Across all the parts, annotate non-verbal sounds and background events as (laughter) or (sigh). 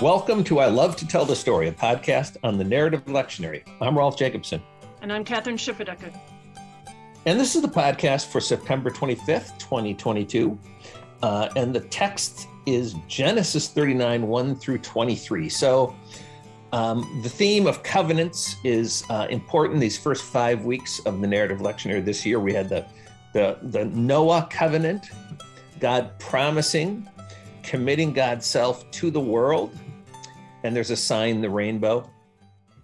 Welcome to I Love to Tell the Story, a podcast on the narrative lectionary. I'm Rolf Jacobson. And I'm Kathryn Schifferdecker. And this is the podcast for September 25th, 2022. Uh, and the text is Genesis 39, 1 through 23. So um, the theme of covenants is uh, important these first five weeks of the narrative lectionary this year. We had the, the, the Noah covenant, God promising, committing God's self to the world and there's a sign, the rainbow.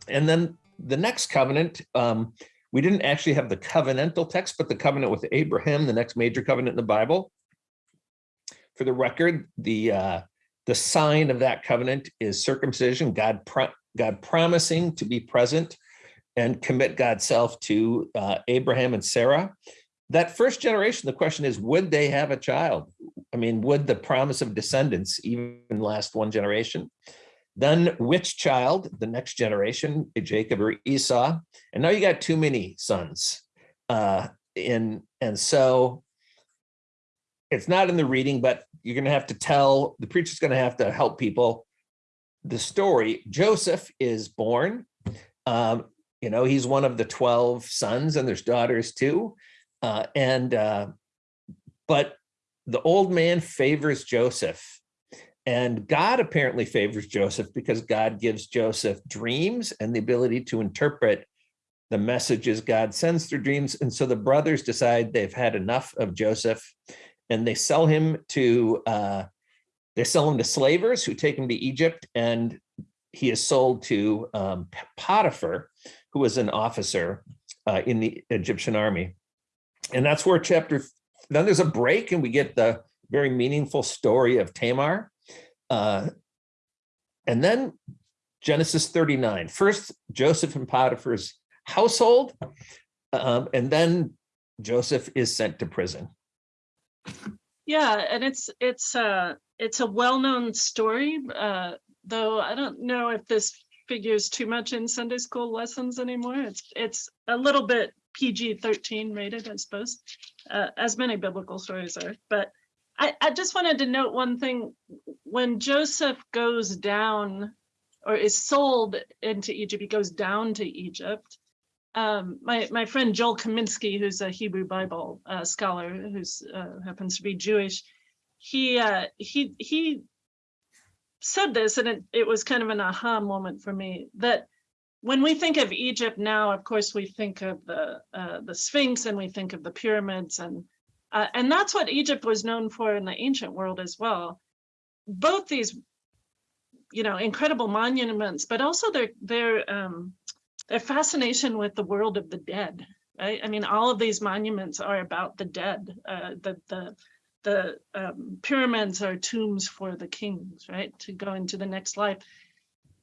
And then the next covenant, um, we didn't actually have the covenantal text, but the covenant with Abraham, the next major covenant in the Bible. For the record, the uh, the sign of that covenant is circumcision, God, pro God promising to be present and commit God's self to uh, Abraham and Sarah. That first generation, the question is, would they have a child? I mean, would the promise of descendants even last one generation? Then which child, the next generation, Jacob or Esau, and now you got too many sons. Uh, in, and so it's not in the reading, but you're going to have to tell, the preacher's going to have to help people the story. Joseph is born. Um, you know, he's one of the 12 sons and there's daughters too. Uh, and, uh, but the old man favors Joseph and God apparently favors Joseph because God gives Joseph dreams and the ability to interpret the messages God sends through dreams. And so the brothers decide they've had enough of Joseph and they sell him to, uh, they sell him to slavers who take him to Egypt and he is sold to um, Potiphar, who was an officer uh, in the Egyptian army. And that's where chapter, then there's a break and we get the very meaningful story of Tamar. Uh, and then Genesis 39, first Joseph and Potiphar's household, um, and then Joseph is sent to prison. Yeah, and it's it's uh it's a well-known story, uh, though I don't know if this figures too much in Sunday school lessons anymore. It's it's a little bit PG-13 rated, I suppose, uh, as many biblical stories are. But I, I just wanted to note one thing. When Joseph goes down or is sold into Egypt, he goes down to Egypt. Um, my, my friend Joel Kaminsky, who's a Hebrew Bible uh, scholar, who uh, happens to be Jewish, he uh, he he said this, and it, it was kind of an aha moment for me, that when we think of Egypt now, of course, we think of the uh, the Sphinx and we think of the pyramids and uh, and that's what Egypt was known for in the ancient world as well. Both these, you know, incredible monuments, but also their their um, their fascination with the world of the dead. Right? I mean, all of these monuments are about the dead. Uh, the the the um, pyramids are tombs for the kings, right? To go into the next life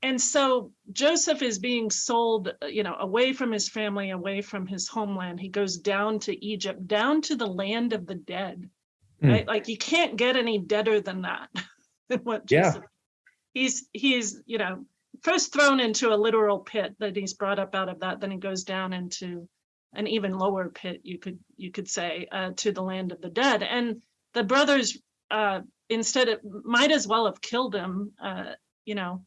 and so Joseph is being sold, uh, you know, away from his family, away from his homeland. He goes down to Egypt, down to the land of the dead, mm. right? Like you can't get any deader than that. (laughs) what Joseph, yeah. He's, he's, you know, first thrown into a literal pit that he's brought up out of that. Then he goes down into an even lower pit, you could, you could say, uh, to the land of the dead. And the brothers, uh, instead of, might as well have killed him, uh, you know,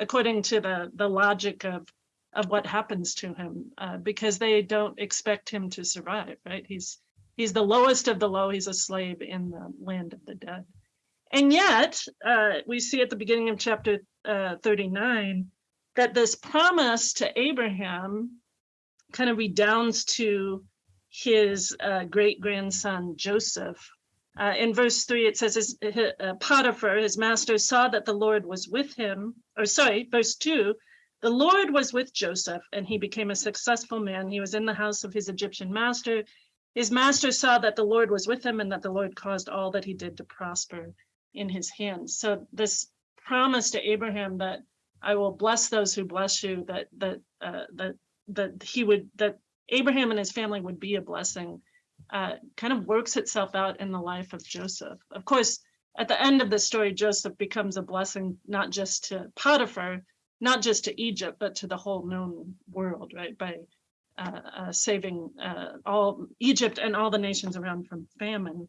according to the, the logic of, of what happens to him, uh, because they don't expect him to survive, right? He's, he's the lowest of the low, he's a slave in the land of the dead. And yet, uh, we see at the beginning of chapter uh, 39 that this promise to Abraham kind of redounds to his uh, great grandson Joseph, uh, in verse three, it says, his, uh, Potiphar, his master, saw that the Lord was with him, or sorry, verse two, the Lord was with Joseph and he became a successful man. He was in the house of his Egyptian master. His master saw that the Lord was with him and that the Lord caused all that he did to prosper in his hands. So this promise to Abraham that I will bless those who bless you, that that uh, that that he would that Abraham and his family would be a blessing uh, kind of works itself out in the life of Joseph. Of course, at the end of the story, Joseph becomes a blessing, not just to Potiphar, not just to Egypt, but to the whole known world, right? By uh, uh, saving uh, all Egypt and all the nations around from famine.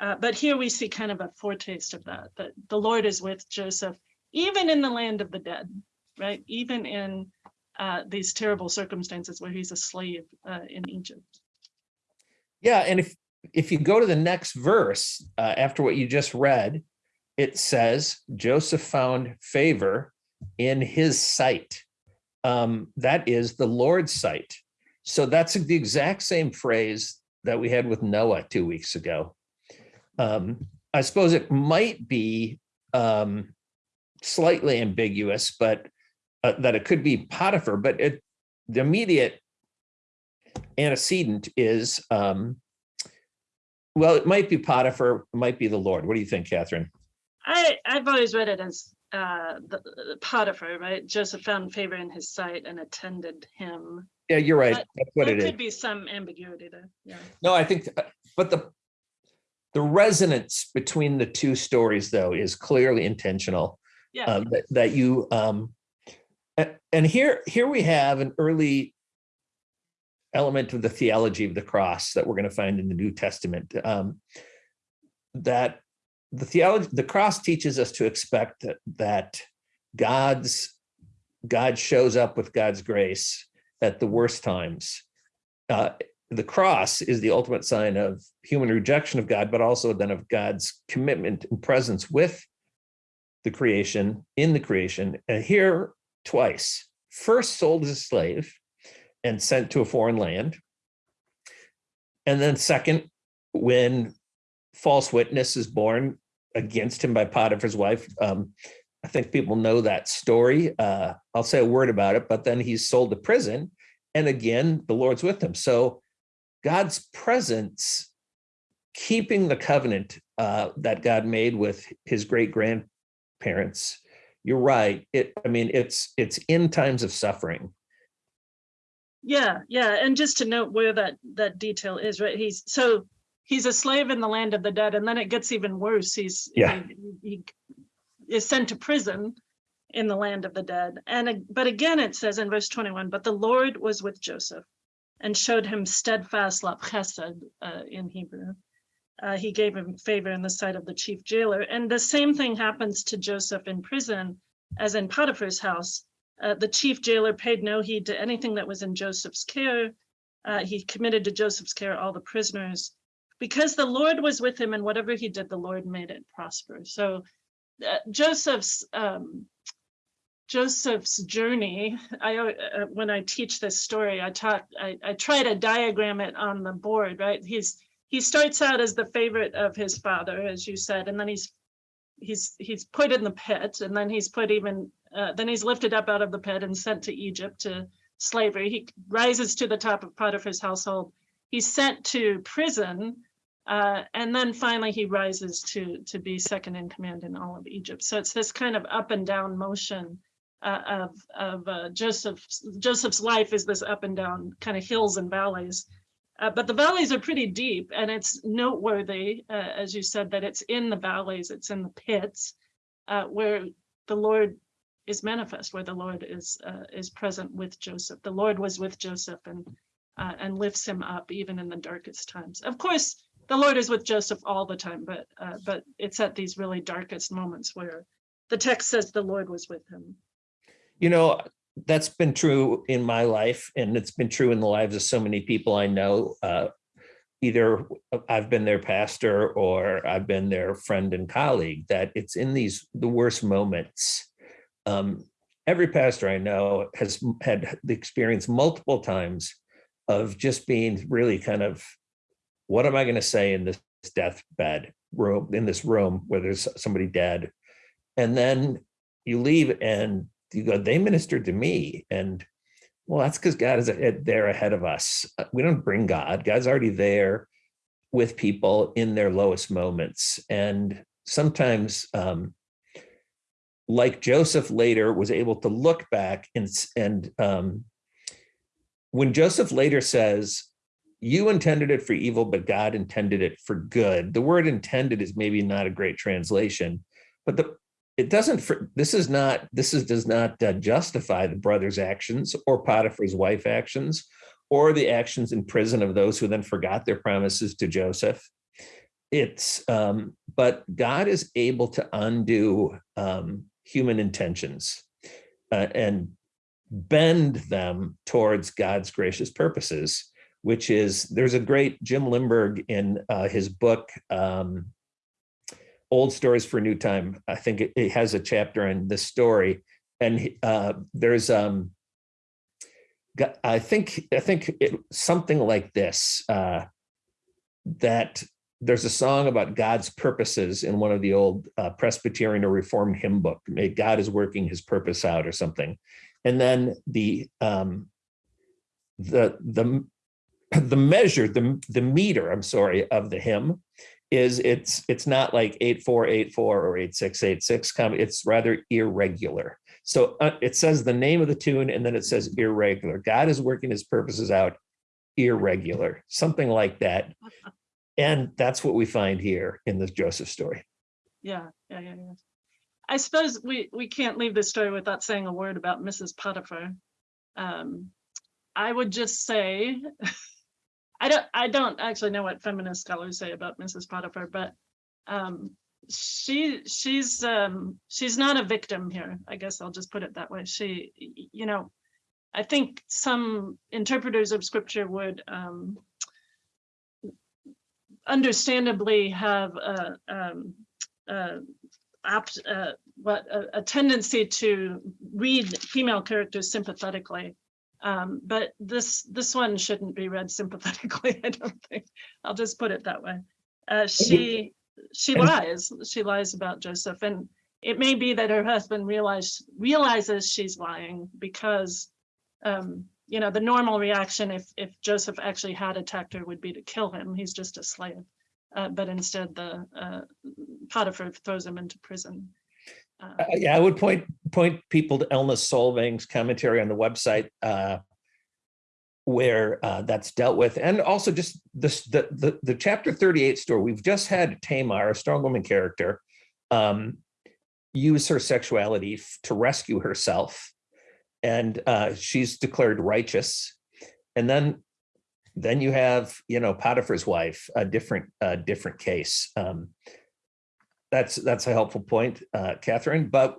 Uh, but here we see kind of a foretaste of that, that the Lord is with Joseph, even in the land of the dead, right? Even in uh, these terrible circumstances where he's a slave uh, in Egypt. Yeah, and if if you go to the next verse uh, after what you just read, it says Joseph found favor in his sight. Um, that is the Lord's sight. So that's the exact same phrase that we had with Noah two weeks ago. Um, I suppose it might be um, slightly ambiguous, but uh, that it could be Potiphar, but it, the immediate antecedent is, um, well, it might be Potiphar, it might be the Lord. What do you think, Kathryn? I, I've always read it as uh, the, the Potiphar, right? Joseph found favor in his sight and attended him. Yeah, you're right. But That's what it is. there could be some ambiguity there. Yeah. No, I think, uh, but the the resonance between the two stories, though, is clearly intentional. Yeah. um, that, that you um, and here here we have an early element of the theology of the cross that we're going to find in the New Testament. Um, that the theology, the cross teaches us to expect that that God's God shows up with God's grace at the worst times. Uh, the cross is the ultimate sign of human rejection of God, but also then of God's commitment and presence with the creation, in the creation. And here twice, first sold as a slave and sent to a foreign land. And then second, when false witness is born against him by Potiphar's wife. Um, I think people know that story. Uh, I'll say a word about it, but then he's sold to prison. And again, the Lord's with him. So God's presence, keeping the covenant uh, that God made with his great grandparents. You're right. It, I mean, it's it's in times of suffering. Yeah, yeah, and just to note where that that detail is, right? He's so he's a slave in the land of the dead, and then it gets even worse. He's Yeah. he, he is sent to prison in the land of the dead, and but again it says in verse twenty one, but the Lord was with Joseph, and showed him steadfast love, chesed uh, in Hebrew. Uh, he gave him favor in the sight of the chief jailer, and the same thing happens to Joseph in prison as in Potiphar's house. Uh, the chief jailer paid no heed to anything that was in Joseph's care. Uh, he committed to Joseph's care all the prisoners. Because the Lord was with him and whatever he did, the Lord made it prosper. So uh, Joseph's um, Joseph's journey, I uh, when I teach this story, I talk, I, I try to diagram it on the board, right? He's he starts out as the favorite of his father, as you said, and then he's he's he's put in the pit, and then he's put even uh, then he's lifted up out of the pit and sent to Egypt to slavery. He rises to the top of Potiphar's household. He's sent to prison, uh, and then finally he rises to to be second in command in all of Egypt. So it's this kind of up and down motion uh, of of uh, Joseph's Joseph's life is this up and down kind of hills and valleys. Uh, but the valleys are pretty deep, and it's noteworthy, as you said, that it's in the valleys, it's in the pits, where the Lord is manifest, where the Lord is uh, is present with Joseph. The Lord was with Joseph and uh, and lifts him up even in the darkest times. Of course, the Lord is with Joseph all the time, but uh, but it's at these really darkest moments where the text says the Lord was with him. You know, that's been true in my life, and it's been true in the lives of so many people I know. Uh, either I've been their pastor or I've been their friend and colleague. That it's in these the worst moments. Um, every pastor I know has had the experience multiple times of just being really kind of, what am I going to say in this deathbed room in this room where there's somebody dead, and then you leave and you go, they ministered to me. And well, that's because God is there ahead of us. Uh, We don't bring God. God's already there with people in their lowest moments. And sometimes, um, like Joseph later was able to look back and, and um, when Joseph later says, you intended it for evil, but God intended it for good. The word intended is maybe not a great translation, but the it doesn't this is not this is does not uh, justify the brother's actions or potiphar's wife actions or the actions in prison of those who then forgot their promises to joseph it's um but god is able to undo um human intentions uh, and bend them towards God's gracious purposes, which is there's a great Jim Limburg in uh, his book, um, Old Stories for New Time. I think it, it has a chapter in this story. And uh, there's, um, I think, I think it, something like this, uh, that there's a song about God's purposes in one of the old uh, Presbyterian or Reformed hymn book. God is working his purpose out or something. And then the um, the the (clears throat) the measure, the the meter, I'm sorry, of the hymn is it's it's not like 8484 or 8686 it's rather irregular so uh, it says the name of the tune and then it says irregular god is working his purposes out irregular something like that (laughs) and that's what we find here in this Joseph story. Yeah, yeah, yeah, yeah. I suppose we we can't leave this story without saying a word about Mrs. Potiphar. Um, I would just say, (laughs) I don't I don't actually know what feminist scholars say about Mrs. Potiphar, but um, she she's um, she's not a victim here. I guess I'll just put it that way. She, you know, I think some interpreters of scripture would um, understandably have a, um, a, apt, uh, what, a, a, tendency to read female characters sympathetically. Um, but this this one shouldn't be read sympathetically, (laughs) I don't think. I'll just put it that way. Uh, she she lies. She lies about Joseph. And it may be that her husband realize, realizes she's lying because um, you know, the normal reaction if if Joseph actually had attacked her would be to kill him. He's just a slave. Uh, but instead, the uh, Potiphar throws him into prison. Uh, uh yeah, I would point point people to Elna Solvang's commentary on the website uh, where uh, that's dealt with, and also just this the, the the chapter 38 story. We've just had Tamar, a strong woman character, um, use her sexuality to rescue herself and uh, she's declared righteous. And then then you have, you know, Potiphar's wife, a different uh, different case. Um, that's that's a helpful point, uh, Kathryn. But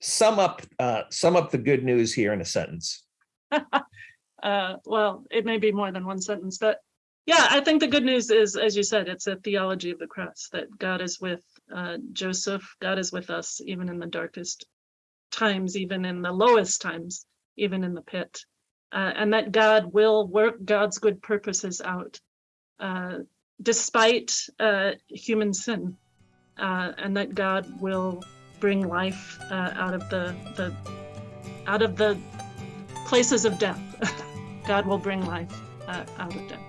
sum up uh, sum up the good news here in a sentence. (laughs) uh, well, it may be more than one sentence, but yeah, I think the good news is, as you said, it's a theology of the cross that God is with uh, Joseph. God is with us even in the darkest times, even in the lowest times, even in the pit, uh, and that God will work God's good purposes out uh, despite uh, human sin, uh, and that God will bring life uh, out of the, the out of the places of death. (laughs) God will bring life uh, out of death.